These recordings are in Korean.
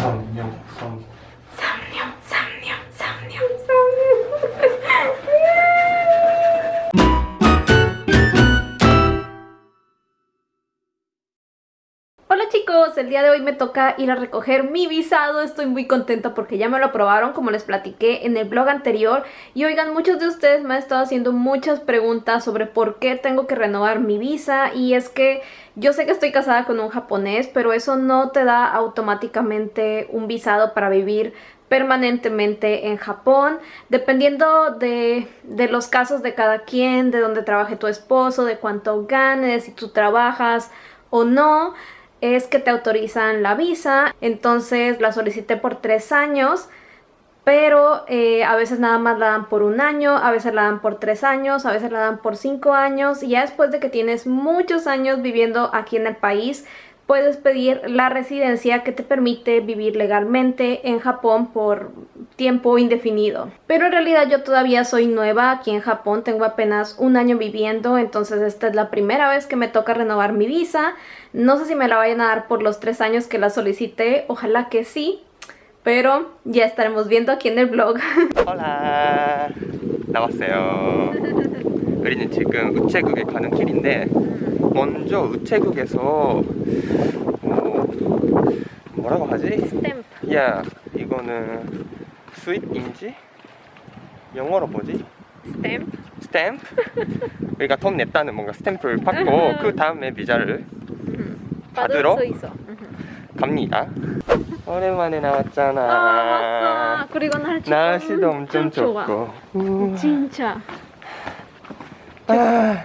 上尿上。el día de hoy me toca ir a recoger mi visado, estoy muy contenta porque ya me lo aprobaron como les platiqué en el blog anterior y oigan, muchos de ustedes me han estado haciendo muchas preguntas sobre por qué tengo que renovar mi visa y es que yo sé que estoy casada con un japonés, pero eso no te da automáticamente un visado para vivir permanentemente en Japón, dependiendo de, de, los casos de cada quien, de dónde trabaje tu esposo, de cuánto ganes, si tú trabajas o no es que te autorizan la visa, entonces la solicité por tres años, pero eh, a veces nada más la dan por un año, a veces la dan por tres años, a veces la dan por cinco años, y ya después de que tienes muchos años viviendo aquí en el país, puedes pedir la residencia que te permite vivir legalmente en Japón por tiempo indefinido. Pero en realidad yo todavía soy nueva aquí en Japón, tengo apenas un año viviendo, entonces esta es la primera vez que me toca renovar mi visa. No sé si me la vayan a dar por los tres años que la solicité, ojalá que sí, pero ya estaremos viendo aquí en el blog. Hola, 우리는 지금 우체국에 가는 길인데 먼저 우체국에서 뭐, 뭐라고 하지? 스탬프 야 이거는 수입인지? 영어로 뭐지? 스탬프 스탬프? 그러니돈 냈다는 뭔가 스탬프를 받고 음. 그 다음에 비자를 음. 받으러 음. 갑니다 오랜만에 나왔잖아 아, 맞다. 그리고 날씨 날씨도 엄청, 엄청 좋고 진짜 아.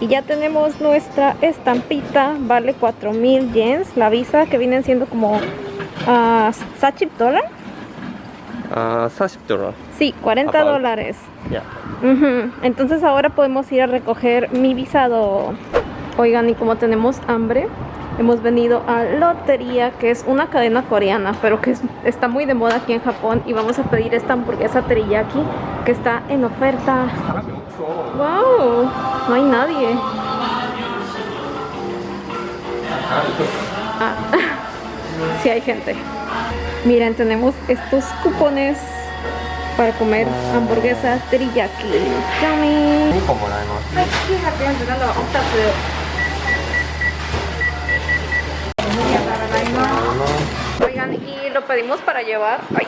Y ya tenemos nuestra estampita, vale 4000 yens, la visa que vienen siendo como uh, 40 dólar. 40 Sí, 40 dólares. Entonces ahora podemos ir a recoger mi visado. Oigan, y como tenemos hambre, hemos venido a Lotería, que es una cadena coreana, pero que está muy de moda aquí en Japón. Y vamos a pedir esta hamburguesa teriyaki, que está en oferta. ¡Wow! No hay nadie. si sí hay gente. Miren, tenemos estos cupones para comer hamburguesa teriyaki. ¡Yummy! Oigan, y lo pedimos para llevar. ¡Ay!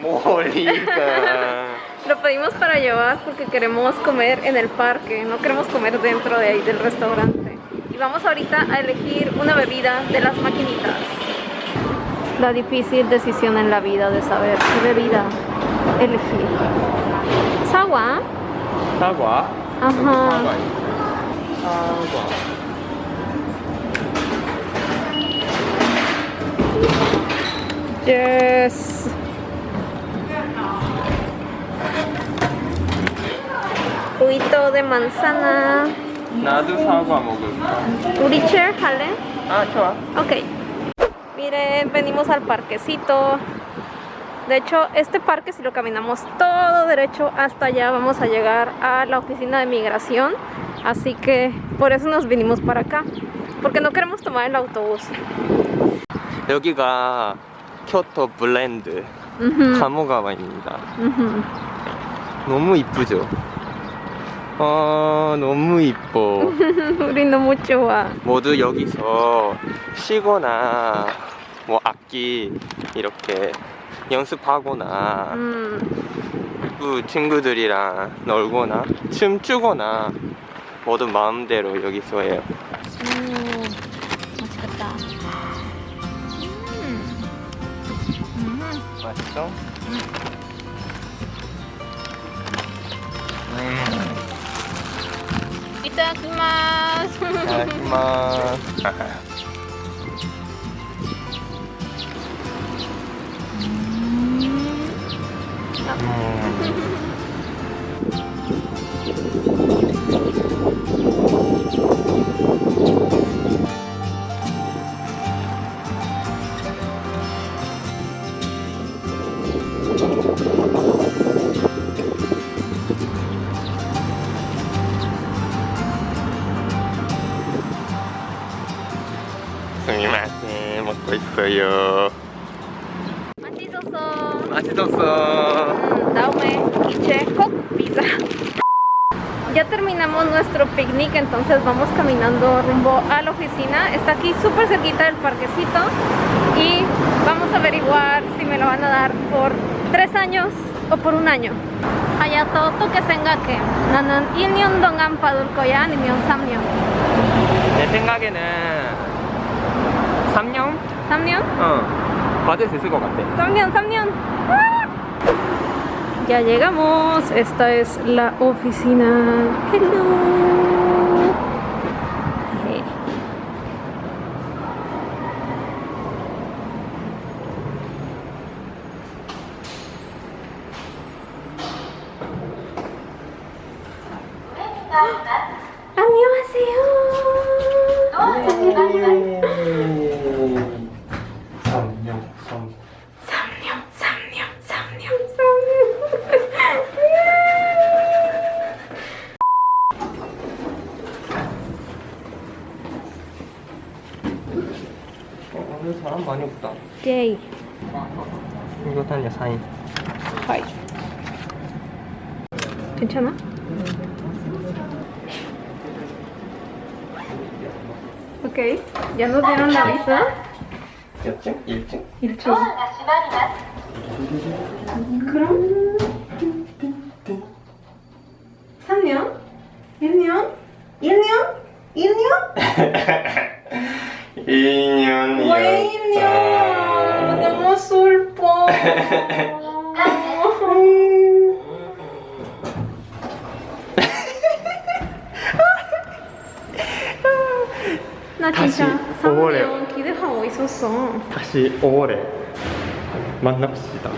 ¡Molita! lo pedimos para llevar porque queremos comer en el parque, no queremos comer dentro de ahí del restaurante. Y vamos ahorita a elegir una bebida de las maquinitas. La difícil decisión en la vida de saber qué bebida elegir. agua? ¿Agua? Ajá. Agua. Yes. Juguito de manzana. Ah, Ok. Miren, venimos al parquecito. De hecho, este parque si lo caminamos todo derecho hasta allá vamos a llegar a la oficina de migración. Así que por eso nos vinimos para acá. Porque no queremos tomar el autobús. 여기가 키오토 블렌드 가모가와입니다 너무 이쁘죠? 아 너무 이뻐 우리 너무 좋아 모두 여기서 쉬거나 뭐 악기 이렇게 연습하거나 음. 그 친구들이랑 놀거나 춤추거나 모든 마음대로 여기서 해요 いただきます Ya terminamos nuestro picnic, entonces vamos caminando rumbo a la oficina. Está aquí súper cerquita del parquecito y vamos a averiguar si me lo van a dar por tres años o por un año. Allá todo que tenga que. 나는 1 ni un dongan 거야, ya ni 년내 생각에는 3년? 3년? ¿Cuál es ese 있을 것 같아. ¡Ah! Ya llegamos, esta es la oficina. イェイ見事にサインはい 괜찮아? 오케이. 이 o s dieron la v i s 층 일층? 일층. 그럼 3년? 1년? 1년? 1년? 나 다시 진짜 3년 기대하고 있었어 다시 5월에 만납시다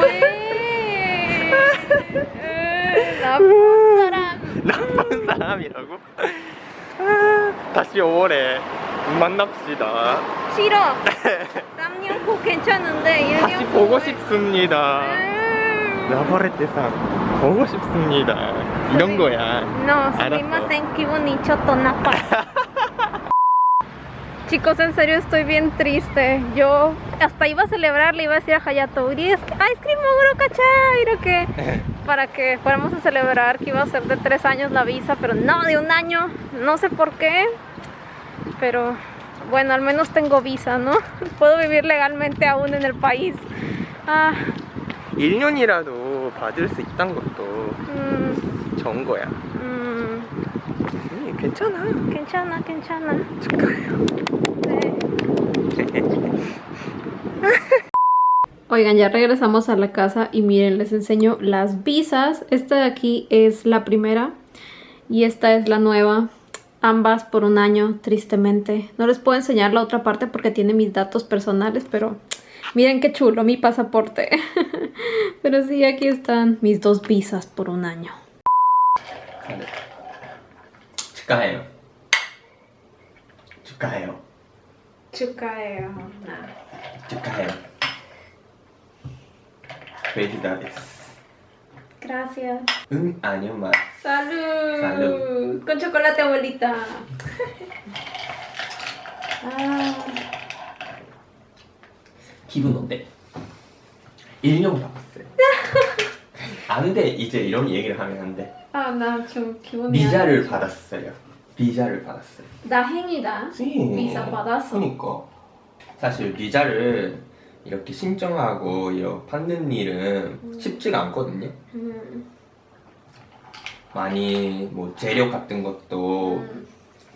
왜 음. 나쁜 사람 나쁜 사람이라고? 다시 5월에 만납시다 싫어 3년 후 괜찮은데 보고 싶습니다 라보레테상 보고 싶습니다 이런 거야 No, sumimasen, en bonito tonapa Chicos, en serio estoy bien triste Yo hasta iba a celebrar, le iba a decir a Hayato Ice ah, cream moguro cachai, que Para que fuéramos a celebrar que iba a ser de tres años la visa Pero no, de un año, no sé por qué Pero bueno, al menos tengo visa, ¿no? Puedo vivir legalmente aún en el país Oigan, ya regresamos a la casa y miren, les enseño las visas. Esta de aquí es la primera y esta es la nueva. Ambas por un año, tristemente. No les puedo enseñar la otra parte porque tiene mis datos personales, pero Miren qué chulo mi pasaporte. Pero sí, aquí están mis dos visas por un año. Chucaeo. Chucaeo. Chucaeo. Chucaeo. Felicidades. Gracias. Un año más. ¡Salud! ¡Salud! Con chocolate, abuelita. ah. 기분 어때? 1년 남어요 안돼 이제 이런 얘기를 하면 안돼 아 나 좀 기분이 비자를 안 받았어요 비자를 받았어요 나 행이다 네. 비자 받았어 그니까 사실 비자를 이렇게 신청하고 이렇게 받는 일은 음. 쉽지가 않거든요 음. 많이 뭐 재료 같은 것도 음.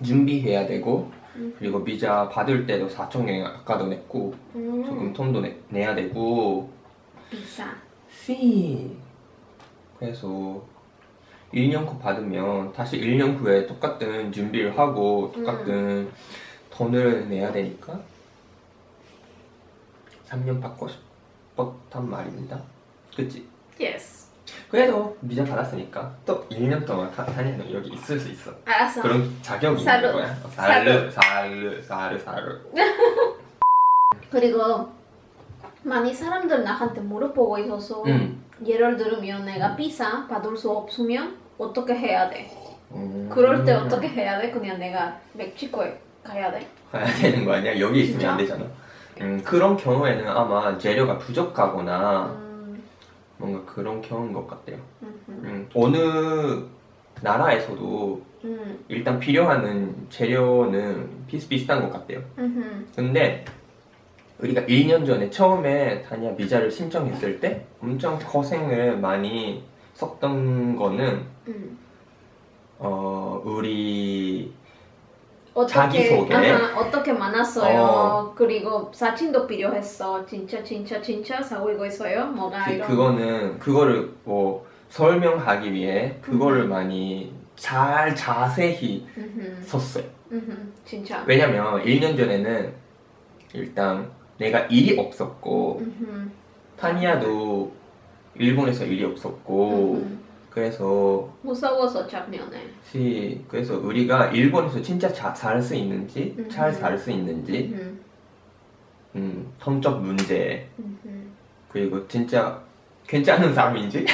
준비해야 되고 그리고 미자 받을 때도 4천경에 아까도 냈고 음. 조금 톤도 내, 내야 되고 비싸 씨 그래서 1년 후 받으면 다시 1년 후에 똑같은 준비를 하고 똑같은 음. 돈을 내야 되니까 3년 받고 싶었단 말입니다 그치? y e 그래도 미자 받았으니까 또 1년 동안 다니는 여기 있을 수 있어 알았어 그런 자격이 사루. 있는 거야 사르 사르 사르 사르 그리고 많이 사람들 나한테 물어보고 있어서 음. 예를 들면 내가 비자 받을 수 없으면 어떻게 해야 돼? 음. 그럴 때 어떻게 해야 돼? 그냥 내가 멕시코에 가야 돼? 가야 되는 거 아니야? 여기 있으면 진짜? 안 되잖아 음, 그런 경우에는 아마 재료가 부족하거나 음. 뭔가 그런 경험 것 같아요 음, 어느 나라에서도 음. 일단 필요하는 재료는 비슷비슷한 것 같아요 음흠. 근데 우리가 1년 전에 처음에 다니 비자를 신청했을 때 엄청 고생을 많이 썼던 거는 음. 어, 우리 어떻게 자기소개. 아 어떻게 만났어요 어. 그리고 사진도 필요했어 진짜 진짜 진짜 사귀고 있어요 뭐가 그, 이런 그거는 그거를 뭐 설명하기 위해 그거를 음 많이 잘 자세히 음흠. 썼어요 음흠. 진짜 왜냐면 1년 전에는 일단 내가 일이 없었고 타니아도 일본에서 일이 없었고 그래서 무서워서 작년에 시 그래서 우리가 일본에서 진짜 잘 살 수 있는지 음. 잘살 수 있는지 음. 음, 성적 문제 음. 그리고 진짜 괜찮은 사람인지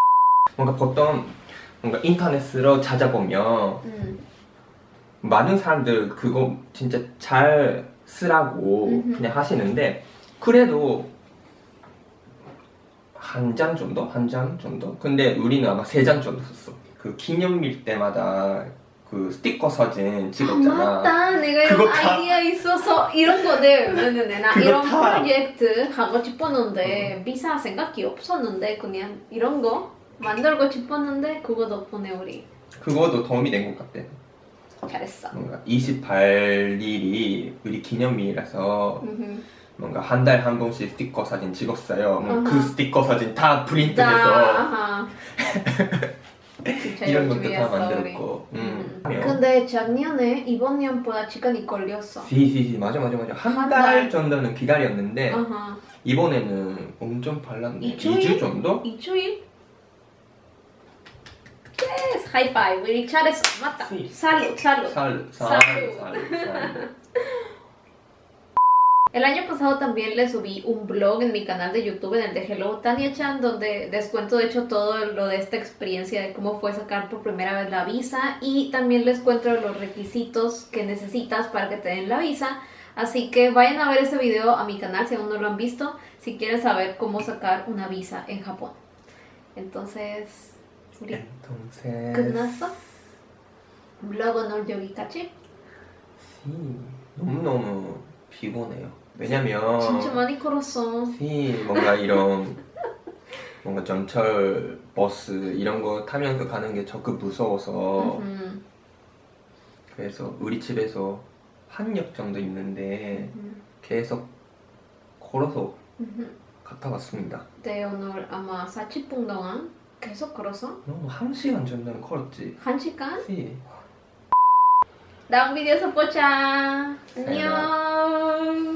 뭔가 보통 뭔가 인터넷으로 찾아보면 음. 많은 사람들 그거 진짜 잘 쓰라고 그냥 하시는데 그래도 한장 정도? 한 장 정도? 근데 우리는 아마 세장 정도 썼어 그 기념일 때마다 그 스티커 사진 찍었잖아. 아, 맞다. 내가 이런 아이디어 있어서 이런 거들 왜냐면 나 이런 다... 프로젝트 하고 싶었는데 비사 생각이 없었는데 그냥 이런 거 만들고 싶었는데 그거 덕분에 우리 그거도 도움이 된 것 같아. 잘했어. 뭔가 28일이 우리 기념일이라서 뭔가 한 달에 한 번씩 스티커 사진 찍었어요. 뭐그 스티커 사진 다 프린트해서 이런 것도 다 만들었고. 음. 음. 근데 작년에 이번 년보다 시간이 걸렸어. 시시시 맞아 맞아 맞아 한 달 정도는 기다렸는데 아하. 이번에는 엄청 발랐네. 일주일? 2주 정도? 일주일? 예스 하이파이브 우리 잘했어 맞다. 살루 살루 살루 살루 살루 El año pasado también le subí un blog en mi canal de YouTube, en el de Hello Tania Chan, donde descuento de hecho todo lo de esta experiencia de cómo fue sacar por primera vez la visa y también les cuento los requisitos que necesitas para que te den la visa. Así que vayan a ver ese video a mi canal si aún no lo han visto, si quieren saber cómo sacar una visa en Japón. Entonces... Entonces... ¿Un ¿Blog yogi Tachi. Sí. no, no. 피곤해요 왜냐면 진짜 많이 걸었어 뭔가 이런 뭔가 전철, 버스 이런 거 타면서 그 가는 게 적극 무서워서 그래서 우리 집에서 한 역 정도 있는데 계속 걸어서 갔다 왔습니다 네 오늘 아마 40분 동안 계속 걸어서? 너무 어, 한 시간 전에 걸었지 한 시간? 네. 다음 비디오에서 보자 안녕 down.